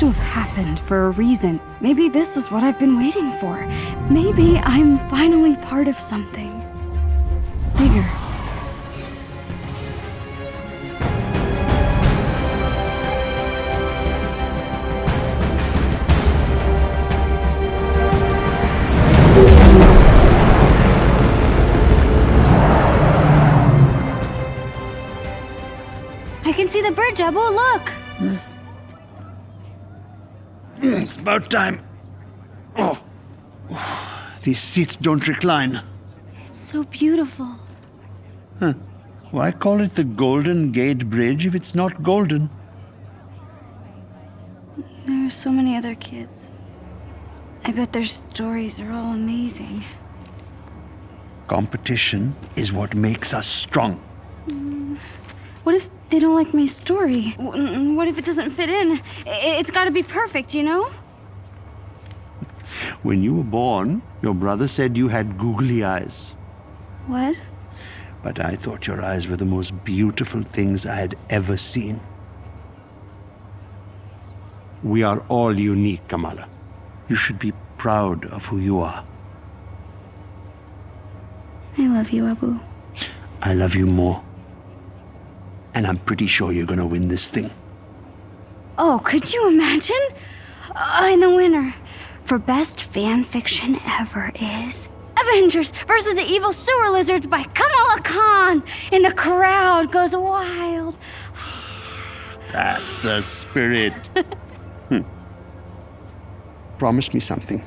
to have happened for a reason. Maybe this is what I've been waiting for. Maybe I'm finally part of something bigger. I can see the bird, Jabu. Look. About time. Oh. These seats don't recline. It's so beautiful. Why call it the Golden Gate Bridge if it's not golden? There are so many other kids. I bet their stories are all amazing. Competition is what makes us strong. Mm. What if they don't like my story? What if it doesn't fit in? It's gotta be perfect, you know? When you were born, your brother said you had googly eyes. What? But I thought your eyes were the most beautiful things I had ever seen. We are all unique, Kamala. You should be proud of who you are. I love you, Abu. I love you more. And I'm pretty sure you're gonna win this thing. Oh, could you imagine? And the winner for best fan fiction ever is Avengers versus the Evil Sewer Lizards by Kamala Khan. And the crowd goes wild. That's the spirit. Hmm. Promise me something.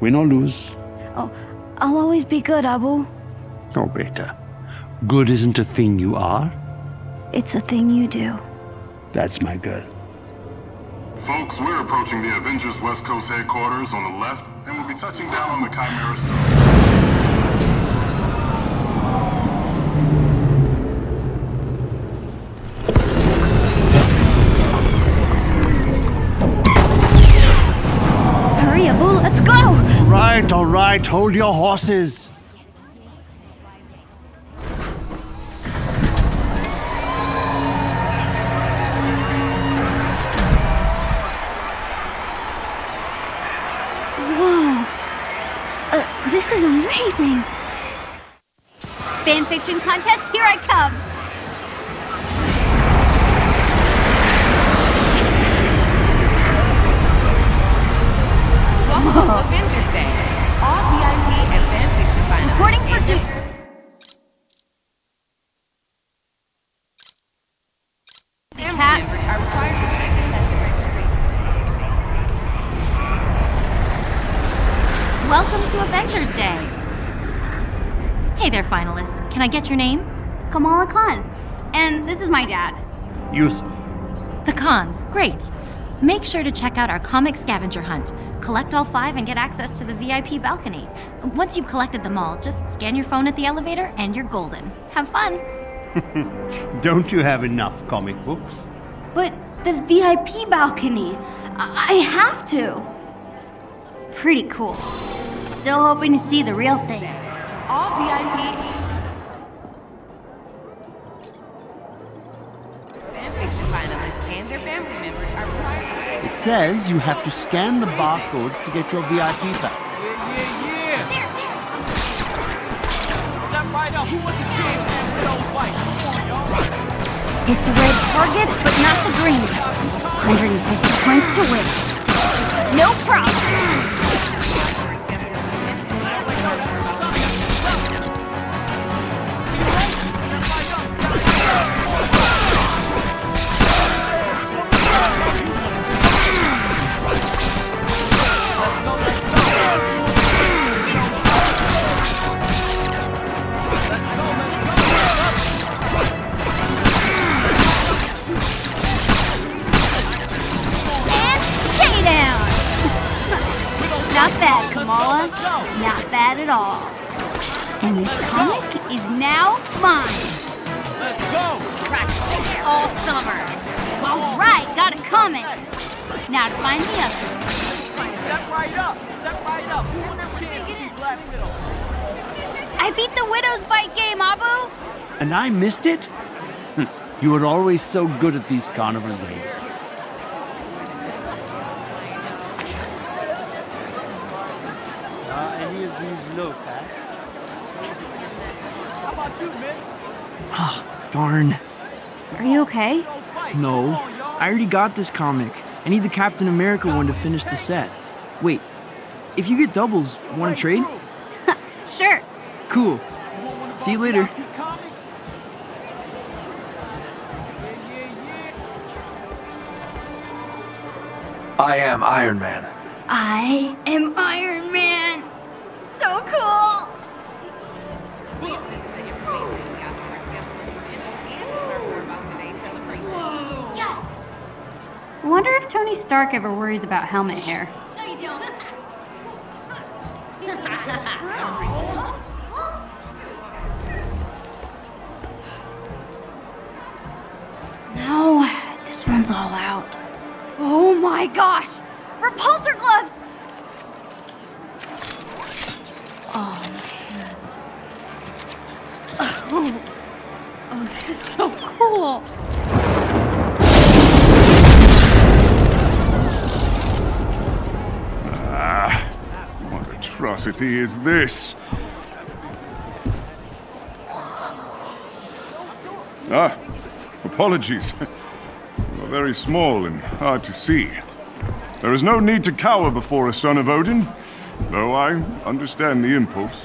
Win or lose. Oh, I'll always be good, Abu. Oh, beta. Good isn't a thing you are. It's a thing you do. That's my girl. Folks, we're approaching the Avengers West Coast headquarters on the left, and we'll be touching down on the Chimera soon. Hurry, Abu, let's go! All right, all right. Hold your horses. This is amazing. Fanfiction contest, here I come! Welcome to Avengers Day. All VIP and fanfiction finalists. Recording for and Duke. family Cat. members are required to check and test their registration. Welcome to Avengers Day. Hey there, finalist. Can I get your name? Kamala Khan. And this is my dad. Yusuf. The cons. Great. Make sure to check out our comic scavenger hunt. Collect all five and get access to the VIP balcony. Once you've collected them all, just scan your phone at the elevator and you're golden. Have fun. Don't you have enough comic books? But the VIP balcony. I, I have to. Pretty cool. Still hoping to see the real thing. All VIP fanfiction finalists and their family members are required to check It says you have to scan the barcodes to get your VIP back. Yeah, yeah, yeah. Step right up. Who wants a champ man with on, y'all. Hit the red targets, but not the green. 150 points to win. No problem. Kamala. Not bad at all. And this comic is now mine. Let's go. Practicing all summer. All right, got it coming. Now to find the others. Step right up. Step right up. Who wants a chance to be Black Widow? I beat the Widow's Bite game, Abu. And I missed it? Hm, You were always so good at these carnival games. He's no fat. How about you, Mick? Ah, darn. Are you okay? No. I already got this comic. I need the Captain America one to finish the set. Wait, if you get doubles, want to trade? Sure. Cool. See you later. I am Iron Man. I am Iron Man. I wonder if Tony Stark ever worries about helmet hair. No, you don't. No, this one's all out. Oh my gosh! Repulsor gloves! Oh man. Oh, oh this is so cool. Atrocity is this? Ah, apologies. You are very small and hard to see. There is no need to cower before a son of Odin, though I understand the impulse.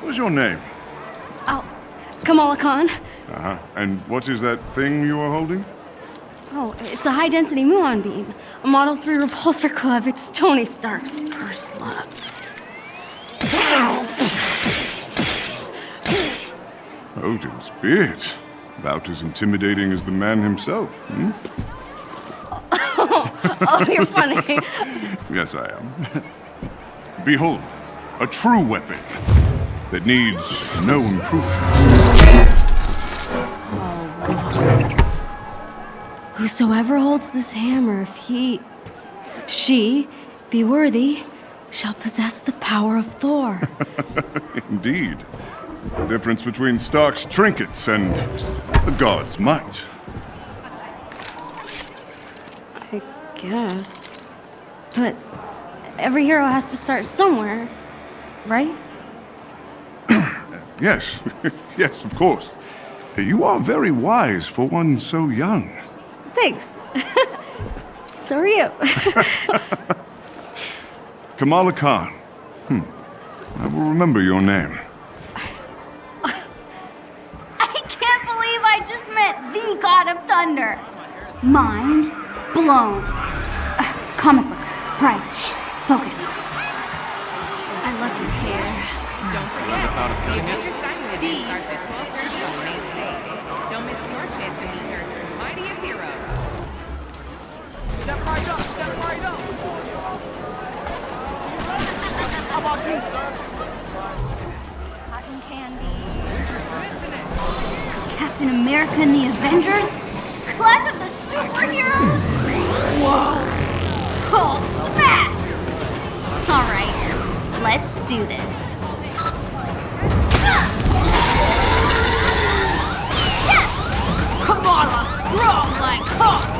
What is your name? Oh, Kamala Khan. Uh-huh. And what is that thing you are holding? Oh, it's a high density muon beam. A Model 3 repulsor Club. It's Tony Stark's first love. Odin's beard. About as intimidating as the man himself, hmm? Oh, you're funny. Yes, I am. Behold, a true weapon that needs no improvement. Whosoever holds this hammer, if he, if she be worthy, shall possess the power of Thor. Indeed. The difference between Stark's trinkets and the god's might. I guess. But every hero has to start somewhere, right? Yes, yes, of course. You are very wise for one so young. Thanks. so are you. Kamala Khan. Hmm. I will remember your name. I can't believe I just met the God of Thunder. Mind blown. Ugh, comic books, prizes, focus. I love your hair. Don't forget, the How about you, sir? Cotton candy. Captain America and the Avengers? Clash of the Superheroes? Whoa! Hulk smash! Alright, let's do this. Yes! Kamala, strong like Hulk!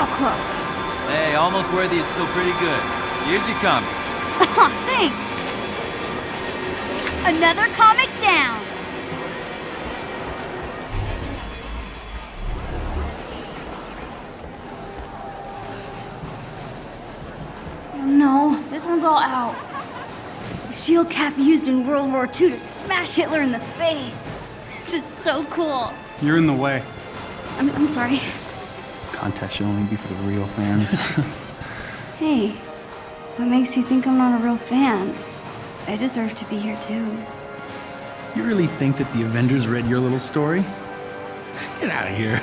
So close. Hey, almost worthy is still pretty good. Here's your comic. Aw, thanks. Another comic down. Oh no, this one's all out. The shield cap used in World War II to smash Hitler in the face. This is so cool. You're in the way. I'm, I'm sorry. This contest should only be for the real fans. Hey, what makes you think I'm not a real fan? I deserve to be here too. you really think that the Avengers read your little story? Get out of here.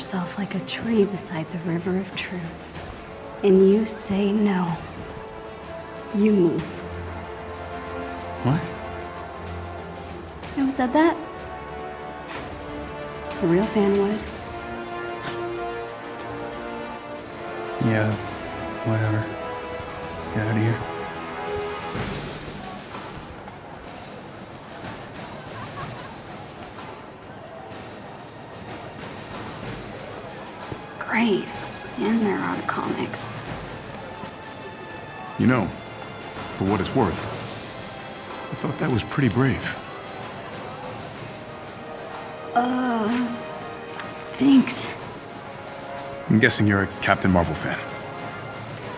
Yourself like a tree beside the river of truth, and you say no. You move. What? Who said that? A real fan would. Yeah, whatever. Let's get out of here. Great. And they're out of comics. You know, for what it's worth, I thought that was pretty brave. Uh. Thanks. I'm guessing you're a Captain Marvel fan.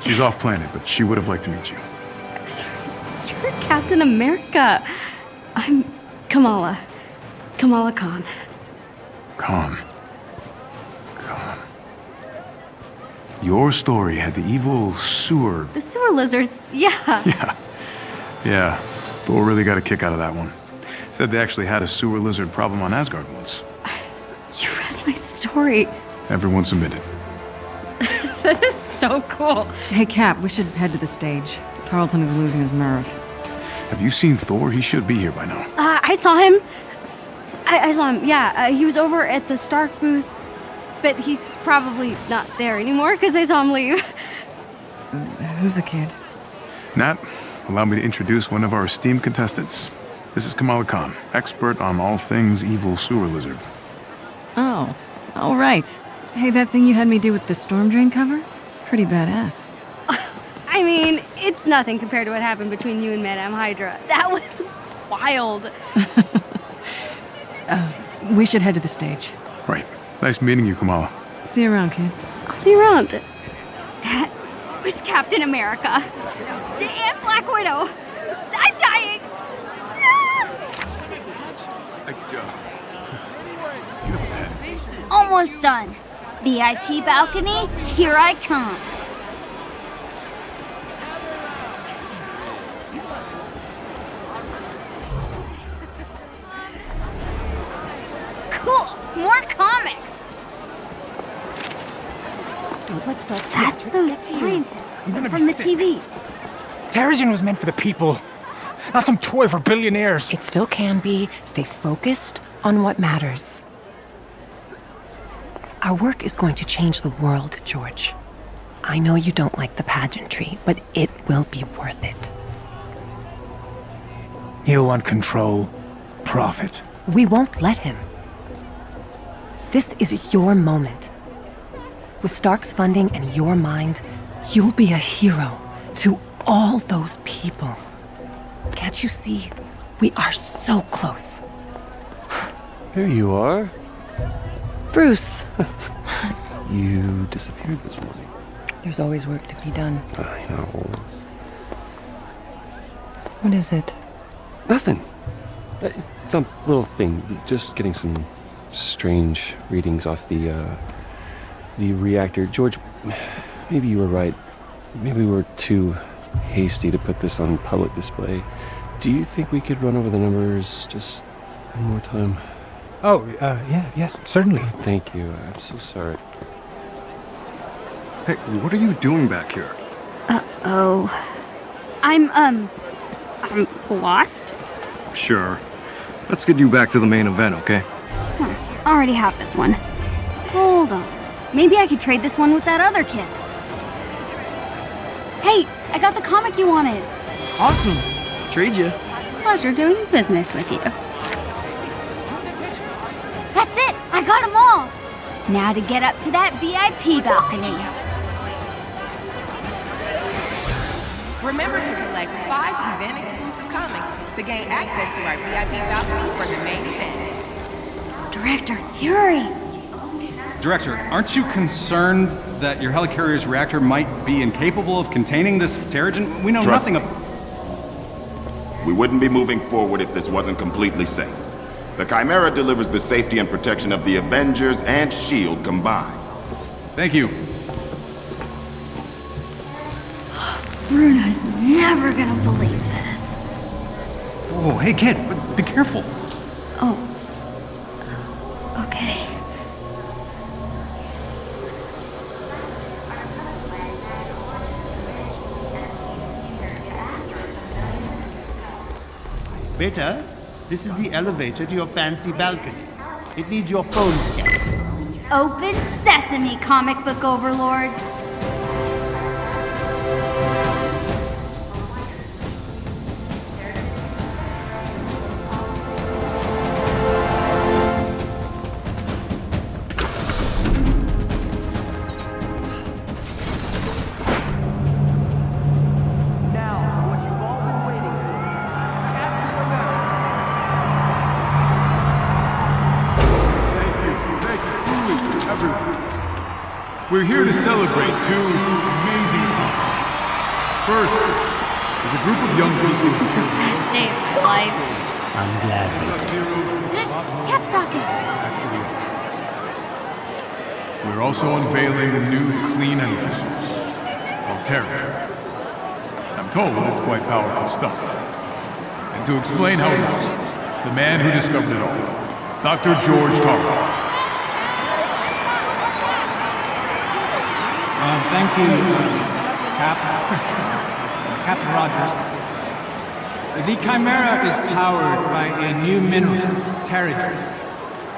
She's off planet, but she would have liked to meet you. You're Captain America. I'm Kamala. Kamala Khan. Khan. Khan. Your story had the evil sewer. The sewer lizards, yeah. Yeah. Yeah. Thor really got a kick out of that one. Said they actually had a sewer lizard problem on Asgard once. You read my story. Everyone submitted. That is so cool. Hey, Cap, we should head to the stage. Tarleton is losing his nerve. Have you seen Thor? He should be here by now. Uh, I saw him. I, I saw him, yeah. Uh, he was over at the Stark booth, but he's probably not there anymore because I saw him leave. Who's the kid? Nat, allow me to introduce one of our esteemed contestants. This is Kamala Khan, expert on all things evil sewer lizard. Oh, all right. Hey, that thing you had me do with the storm drain cover? Pretty badass. I mean, it's nothing compared to what happened between you and Madame Hydra. That was wild. Uh, we should head to the stage. Right. It's nice meeting you, Kamala. See you around, kid. I'll see you around. That was Captain America. And Black Widow. I'm dying. Almost done. VIP balcony, here I come. Cool. More comics. Don't let Starks That's those get to you. scientists from the sick. TVs. Terrigen was meant for the people, not some toy for billionaires. It still can be. Stay focused on what matters. Our work is going to change the world, George. I know you don't like the pageantry, but it will be worth it. He'll want control, profit. We won't let him. This is your moment. With Stark's funding and your mind, you'll be a hero to all those people. Can't you see? We are so close. Here you are. Bruce, You disappeared this morning. there's always work to be done. I know. What is it? Nothing. Uh, It's some little thing. Just getting some strange readings off the uh, the reactor. George, maybe you were right. Maybe we were too hasty to put this on public display. Do you think we could run over the numbers just one more time? Oh, uh, yeah, yes, certainly. Thank you. I'm so sorry. Hey, what are you doing back here? Uh oh. I'm, um, I'm lost. Sure. Let's get you back to the main event, okay? Hmm, already have this one. Hold on. Maybe I could trade this one with that other kid. Hey, I got the comic you wanted. Awesome. Trade you. Pleasure doing business with you. That's it! I got them all! Now to get up to that VIP balcony. Remember to collect five event exclusive comics to gain access to our VIP balcony for the main event. Director Fury. Director, aren't you concerned that your helicarrier's reactor might be incapable of containing this Terrigen? We know Trust nothing me. of. We wouldn't be moving forward if this wasn't completely safe. The Chimera delivers the safety and protection of the Avengers and S.H.I.E.L.D. combined. Thank you. Bruno's never gonna believe this. Oh, hey kid, be careful. Oh. Beta, this is the elevator to your fancy balcony. It needs your phone scan. Open sesame, comic book overlords. We're here to celebrate two amazing accomplishments. First, is a group of young people. This is the best day of my life. I'm glad. Cap's talking. We're also unveiling a new clean energy source called Terrigen. I'm told it's quite powerful stuff. And to explain how it works, the man who discovered it all, Dr. George Tarver. Um, thank you, Cap. Captain Rogers. The Chimera is powered by a new mineral, Terrigen.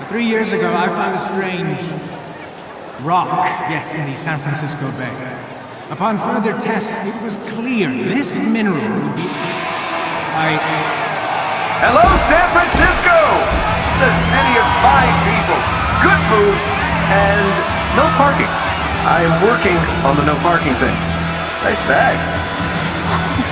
Three years ago, I found a strange rock, yes, in the San Francisco Bay. Upon further tests, it was clear this mineral would be... I... Hello, San Francisco! The city of five people, good food, and no parking. I am working on the no parking thing. Nice bag.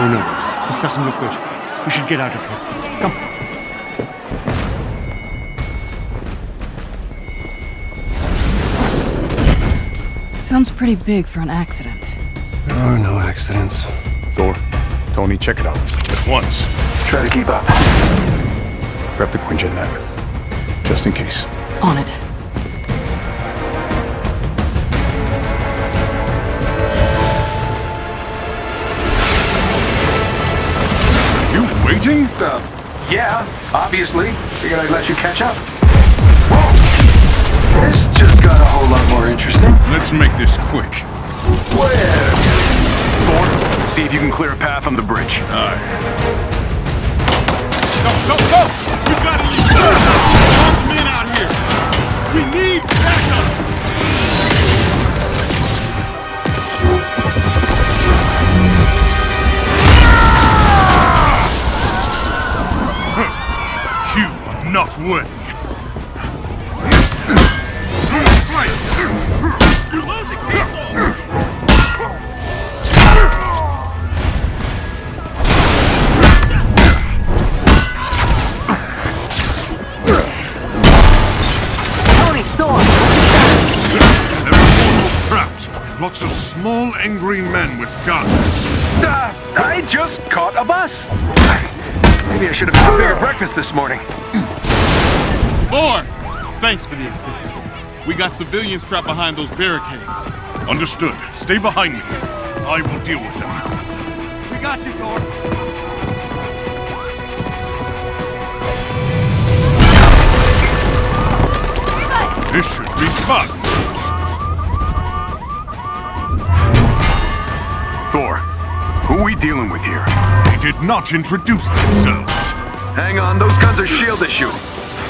Oh no, this doesn't look good. We should get out of here. Come. Sounds pretty big for an accident. There are no accidents. Thor, Tony, check it out. At once. Try to keep up. Grab the Quinjet nav. Just in case. On it. You waiting? Uh, yeah, obviously. Figured I'd let you catch up. Whoa! This just got a whole lot more interesting. Let's make this quick. Where? Thor, see if you can clear a path on the bridge. Aye. Go, go, go! We gotta use Armed men out here! We need backup! You are not worthy. Angry with guns. Uh, I just caught a bus. Maybe I should have had a bigger breakfast this morning. Thor! Thanks for the assist. We got civilians trapped behind those barricades. Understood. Stay behind me. I will deal with them. We got you, Thor. This should be fun. Who we dealing with here? They did not introduce themselves. Hang on, those guns are S.H.I.E.L.D. issue.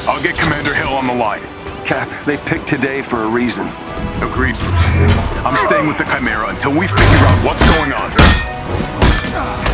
I'll get Commander Hill on the line. Cap, they picked today for a reason. Agreed. I'm staying with the Chimera until we figure out what's going on.